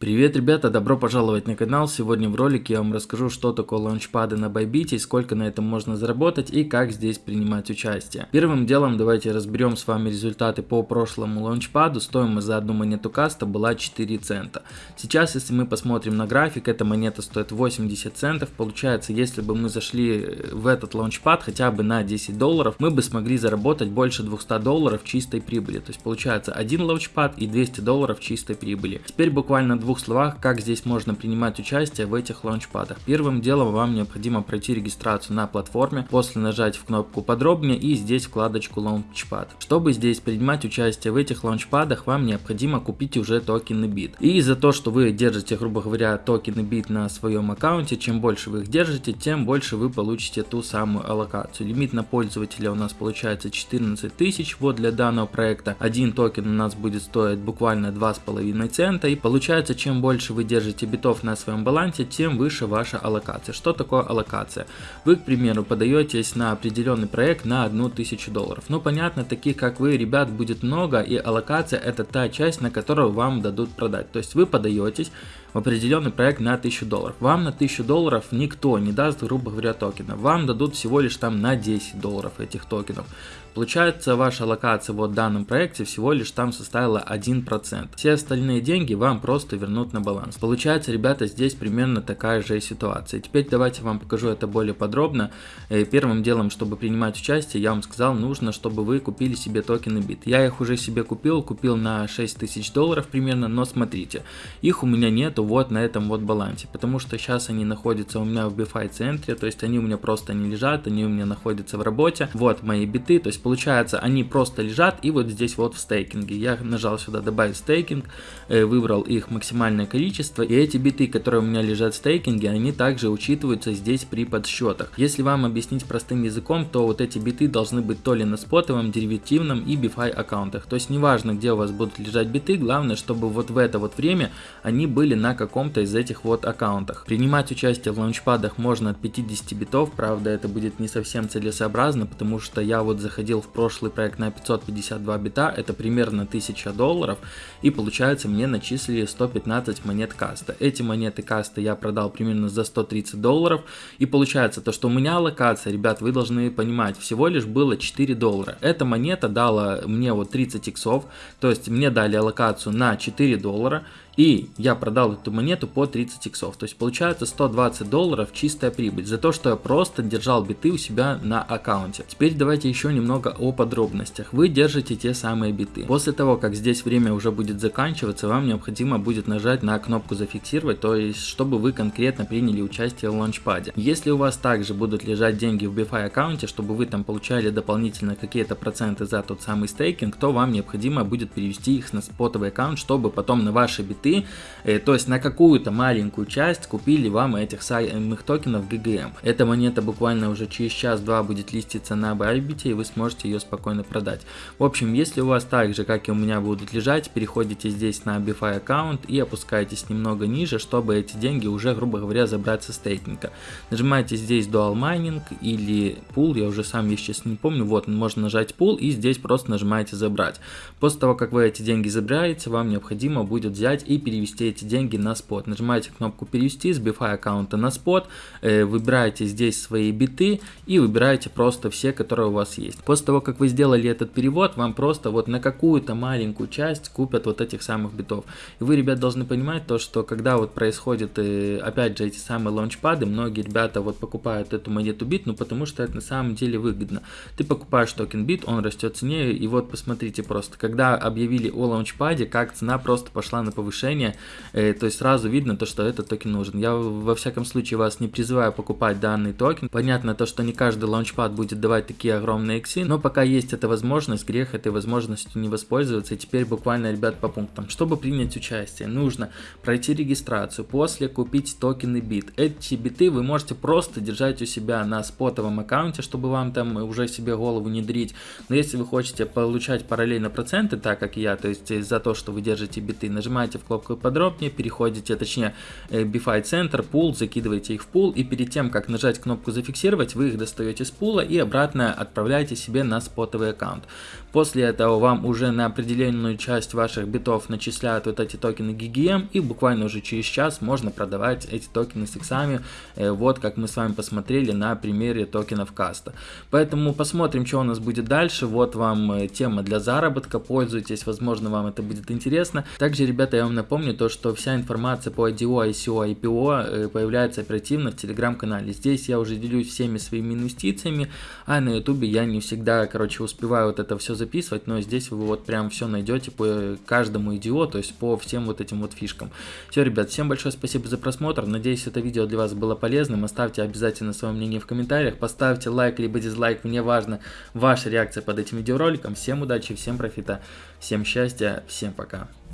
Привет, ребята, добро пожаловать на канал. Сегодня в ролике я вам расскажу, что такое лаунчпады на Bybit, сколько на этом можно заработать и как здесь принимать участие. Первым делом давайте разберем с вами результаты по прошлому лаунчпаду. Стоимость за одну монету каста была 4 цента. Сейчас, если мы посмотрим на график, эта монета стоит 80 центов. Получается, если бы мы зашли в этот лаунчпад хотя бы на 10 долларов, мы бы смогли заработать больше 200 долларов чистой прибыли. То есть получается один лаунчпад и 200 долларов чистой прибыли. Теперь буквально двух словах, как здесь можно принимать участие в этих лаунчпадах. Первым делом вам необходимо пройти регистрацию на платформе, после нажать в кнопку подробнее и здесь вкладочку лаунчпад. Чтобы здесь принимать участие в этих launchpad ах, вам необходимо купить уже токены бит. И за то, что вы держите, грубо говоря, токены бит на своем аккаунте, чем больше вы их держите, тем больше вы получите ту самую аллокацию. Лимит на пользователя у нас получается 14 тысяч, вот для данного проекта. Один токен у нас будет стоить буквально 2,5 цента и получается чем больше вы держите битов на своем балансе, тем выше ваша аллокация. Что такое аллокация? Вы, к примеру, подаетесь на определенный проект на 1000 долларов. Ну, понятно, таких как вы, ребят, будет много, и аллокация это та часть, на которую вам дадут продать. То есть вы подаетесь в определенный проект на 1000 долларов. Вам на 1000 долларов никто не даст, грубо говоря, токена. Вам дадут всего лишь там на 10 долларов этих токенов. Получается, ваша локация вот в данном проекте всего лишь там составила 1%. Все остальные деньги вам просто вернут на баланс. Получается, ребята, здесь примерно такая же ситуация. Теперь давайте вам покажу это более подробно. Э, первым делом, чтобы принимать участие, я вам сказал, нужно, чтобы вы купили себе токены бит. Я их уже себе купил, купил на 6000 долларов примерно, но смотрите, их у меня нету вот на этом вот балансе, потому что сейчас они находятся у меня в BFI центре, то есть они у меня просто не лежат, они у меня находятся в работе. Вот мои биты, то есть получается, они просто лежат и вот здесь вот в стейкинге. Я нажал сюда добавить стейкинг, э, выбрал их максимальное количество, и эти биты, которые у меня лежат в стейкинге, они также учитываются здесь при подсчетах. Если вам объяснить простым языком, то вот эти биты должны быть то ли на спотовом, деривативном и BFI аккаунтах. То есть неважно, где у вас будут лежать биты, главное, чтобы вот в это вот время они были на каком-то из этих вот аккаунтах. Принимать участие в лаунчпадах можно от 50 битов, правда это будет не совсем целесообразно, потому что я вот заходил заходил в прошлый проект на 552 бита, это примерно 1000 долларов, и получается мне начислили 115 монет каста. Эти монеты каста я продал примерно за 130 долларов, и получается то, что у меня локация, ребят, вы должны понимать, всего лишь было 4 доллара. Эта монета дала мне вот 30 иксов, то есть мне дали аллокацию на 4 доллара, и я продал эту монету по 30 иксов. То есть получается 120 долларов чистая прибыль за то, что я просто держал биты у себя на аккаунте. Теперь давайте еще немного о подробностях. Вы держите те самые биты. После того, как здесь время уже будет заканчиваться, вам необходимо будет нажать на кнопку зафиксировать, то есть чтобы вы конкретно приняли участие в лаунчпаде. Если у вас также будут лежать деньги в BFI аккаунте, чтобы вы там получали дополнительно какие-то проценты за тот самый стейкинг, то вам необходимо будет перевести их на спотовый аккаунт, чтобы потом на ваши биты ты, э, то есть на какую-то маленькую часть купили вам этих самых токенов GGM. Эта монета буквально уже через час-два будет листиться на Bybit, и вы сможете ее спокойно продать. В общем, если у вас так же, как и у меня, будут лежать, переходите здесь на BFI аккаунт и опускаетесь немного ниже, чтобы эти деньги уже, грубо говоря, забрать со стейкинга. Нажимаете здесь Dual Mining или Pool, я уже сам, я сейчас не помню, вот, можно нажать Pool и здесь просто нажимаете забрать. После того, как вы эти деньги забираете, вам необходимо будет взять и и перевести эти деньги на спот. Нажимаете кнопку перевести с BFI аккаунта на спот, э, выбираете здесь свои биты и выбираете просто все, которые у вас есть. После того, как вы сделали этот перевод, вам просто вот на какую-то маленькую часть купят вот этих самых битов. И вы, ребят, должны понимать то, что когда вот происходит, э, опять же, эти самые лаунчпады, многие ребята вот покупают эту монету бит, ну потому что это на самом деле выгодно. Ты покупаешь токен бит, он растет цене, и вот посмотрите просто, когда объявили о launchpad е, как цена просто пошла на повышение решение, э, то есть сразу видно то, что этот токен нужен. Я во всяком случае вас не призываю покупать данный токен. Понятно то, что не каждый launchpad будет давать такие огромные иксы, но пока есть эта возможность, грех этой возможностью не воспользоваться. И теперь буквально, ребят, по пунктам. Чтобы принять участие, нужно пройти регистрацию, после купить токены бит. Эти биты вы можете просто держать у себя на спотовом аккаунте, чтобы вам там уже себе голову не дрить. Но если вы хотите получать параллельно проценты, так как я, то есть за то, что вы держите биты, нажимаете в кнопку подробнее, переходите, точнее, э, BFI центр, пул, закидываете их в пул, и перед тем, как нажать кнопку зафиксировать, вы их достаете с пула и обратно отправляете себе себе на спотовый аккаунт. После этого вам уже на определенную часть ваших битов начисляют вот эти токены GGM и буквально уже через час можно продавать эти токены с иксами, э, вот как мы с вами посмотрели на примере токенов каста. Поэтому посмотрим, что у нас будет дальше. Вот вам э, тема для заработка, пользуйтесь, возможно вам это будет интересно. Также, ребята, я вам напомню то, что вся информация по IDO, ICO, IPO появляется оперативно в телеграм-канале. Здесь я уже делюсь всеми своими инвестициями, а на ютубе я не всегда, короче, успеваю вот это все записывать, но здесь вы вот прям все найдете по каждому идиоту, то есть по всем вот этим вот фишкам. Все, ребят, всем большое спасибо за просмотр, надеюсь это видео для вас было полезным, оставьте обязательно свое мнение в комментариях, поставьте лайк либо дизлайк, мне важно ваша реакция под этим видеороликом. Всем удачи, всем профита, всем счастья, всем пока.